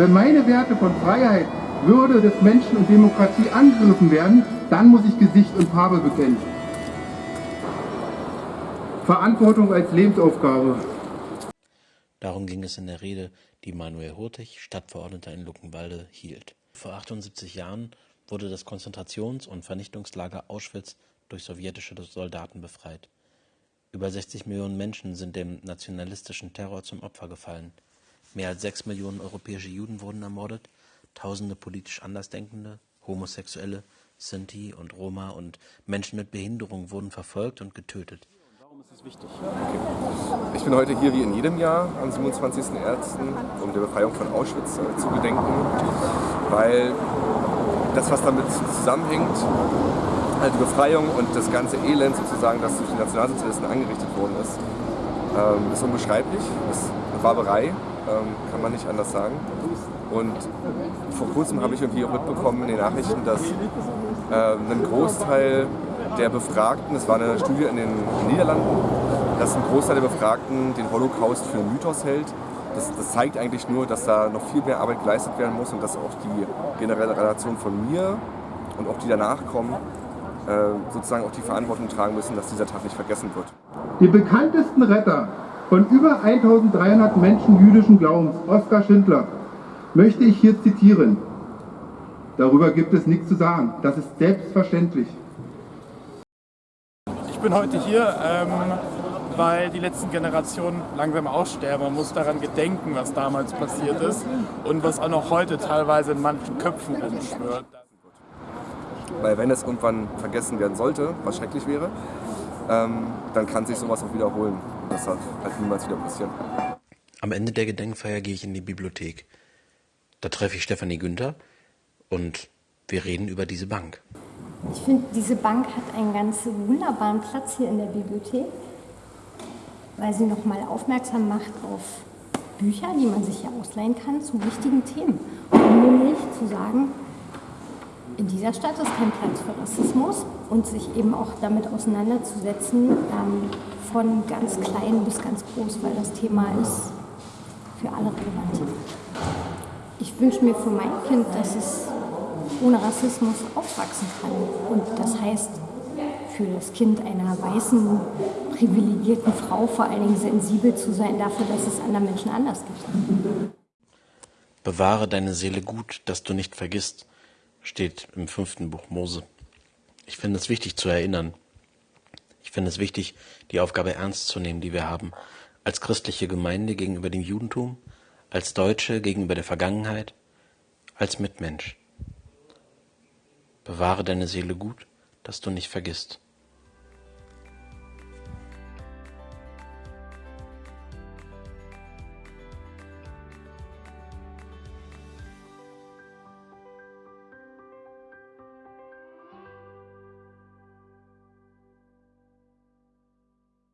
Wenn meine Werte von Freiheit, Würde des Menschen und Demokratie angegriffen werden, dann muss ich Gesicht und Farbe bekennen. Verantwortung als Lebensaufgabe. Darum ging es in der Rede, die Manuel Hurtig, Stadtverordneter in Luckenwalde, hielt. Vor 78 Jahren wurde das Konzentrations- und Vernichtungslager Auschwitz durch sowjetische Soldaten befreit. Über 60 Millionen Menschen sind dem nationalistischen Terror zum Opfer gefallen. Mehr als sechs Millionen europäische Juden wurden ermordet, tausende politisch Andersdenkende, Homosexuelle, Sinti und Roma und Menschen mit Behinderung wurden verfolgt und getötet. Warum ist es wichtig? Ich bin heute hier wie in jedem Jahr am 27.01., um der Befreiung von Auschwitz äh, zu gedenken, weil das, was damit zusammenhängt, halt die Befreiung und das ganze Elend sozusagen, das durch die Nationalsozialisten angerichtet worden ist, ähm, ist unbeschreiblich, ist Barbarei, ähm, kann man nicht anders sagen. Und vor kurzem habe ich irgendwie auch mitbekommen in den Nachrichten, dass äh, ein Großteil der Befragten, das war eine Studie in den Niederlanden, dass ein Großteil der Befragten den Holocaust für einen Mythos hält. Das, das, zeigt eigentlich nur, dass da noch viel mehr Arbeit geleistet werden muss und dass auch die generelle Relation von mir und auch die danach kommen, äh, sozusagen auch die Verantwortung tragen müssen, dass dieser Tag nicht vergessen wird. Die bekanntesten Retter von über 1300 Menschen jüdischen Glaubens, Oskar Schindler, möchte ich hier zitieren. Darüber gibt es nichts zu sagen. Das ist selbstverständlich. Ich bin heute hier, ähm, weil die letzten Generationen langsam aussterben. Man muss daran gedenken, was damals passiert ist und was auch noch heute teilweise in manchen Köpfen rumschwört. Weil wenn es irgendwann vergessen werden sollte, was schrecklich wäre, ähm, dann kann sich sowas auch wiederholen. Das darf halt niemals wieder passieren. Am Ende der Gedenkfeier gehe ich in die Bibliothek. Da treffe ich Stefanie Günther und wir reden über diese Bank. Ich finde, diese Bank hat einen ganz wunderbaren Platz hier in der Bibliothek, weil sie nochmal aufmerksam macht auf Bücher, die man sich hier ausleihen kann zu wichtigen Themen. Um nämlich zu sagen, in dieser Stadt ist kein Platz für Rassismus und sich eben auch damit auseinanderzusetzen, ähm, von ganz klein bis ganz groß, weil das Thema ist für alle relevant. Ich wünsche mir für mein Kind, dass es ohne Rassismus aufwachsen kann. Und das heißt, für das Kind einer weißen, privilegierten Frau vor allen Dingen sensibel zu sein dafür, dass es anderen Menschen anders gibt. Bewahre deine Seele gut, dass du nicht vergisst, steht im fünften Buch Mose. Ich finde es wichtig zu erinnern. Ich finde es wichtig, die Aufgabe ernst zu nehmen, die wir haben, als christliche Gemeinde gegenüber dem Judentum, als Deutsche gegenüber der Vergangenheit, als Mitmensch. Bewahre deine Seele gut, dass du nicht vergisst.